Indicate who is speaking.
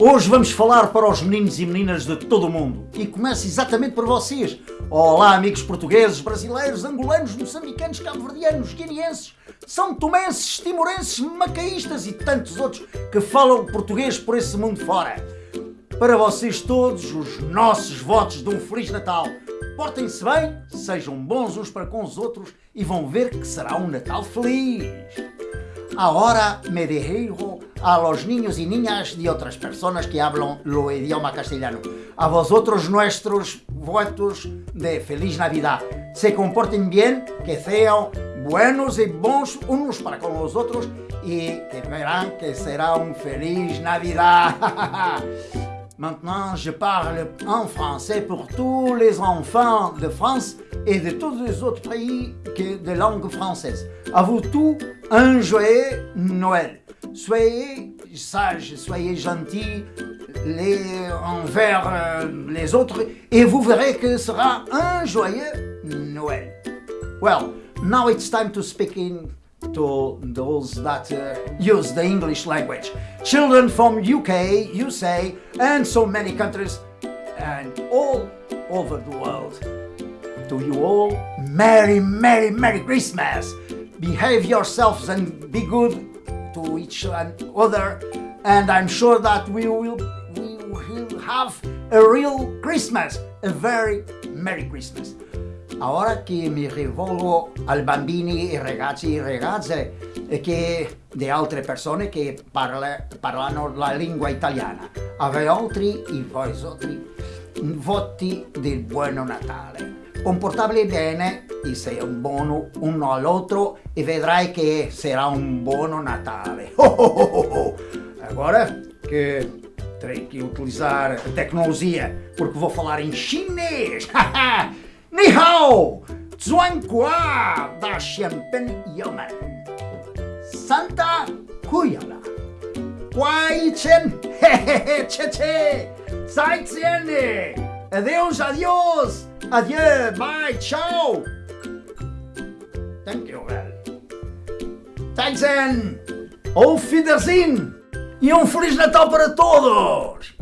Speaker 1: Hoje vamos falar para os meninos e meninas de todo o mundo. E começa exatamente para vocês. Olá, amigos portugueses, brasileiros, angolanos, moçambicanos, cabo-verdianos, guineenses, são tomenses, timorenses, macaístas e tantos outros que falam português por esse mundo fora. Para vocês todos, os nossos votos de um Feliz Natal. Portem-se bem, sejam bons uns para com os outros e vão ver que será um Natal feliz. Ahora me dirijo a los niños y niñas de otras personas que hablan lo idioma castellano. A vosotros nuestros votos de Feliz Navidad. Se comporten bien, que sean buenos y bons unos para con los otros y que verán que será un Feliz Navidad. Maintenant, je parle en français pour tous les enfants de France et de tous les autres pays de langue française. À vous tous, un joyeux Noël. Soyez sages, soyez gentils les, envers euh, les autres et vous verrez que ce sera un joyeux Noël. Well, now it's time to speak in to those that uh, use the English language. Children from UK, USA, and so many countries, and all over the world. To you all, Merry, Merry, Merry Christmas! Behave yourselves and be good to each other, and I'm sure that we will, we will have a real Christmas, a very Merry Christmas. Ora che mi rivolgo ai bambini, ai ragazzi e ragazze che di altre persone che parla, parlano la lingua italiana. A voi altri, i voi altri, voti del buono Natale. comportarvi bene e sei un buono uno all'altro e vedrai che sarà un buon Natale. Oh, oh, oh, Agora que terei que utilizar a tecnologia porque vou falar em chinês. Ni hao! Zhuanghua da Xianpen Yaman. Santa Kuyala. Guai Chen. Hehehe, che che. Zai Adeus, adeus. Adieu, bye, tchau. Thank you, well. Thanks and auf Wiedersehen. E um Feliz Natal para todos.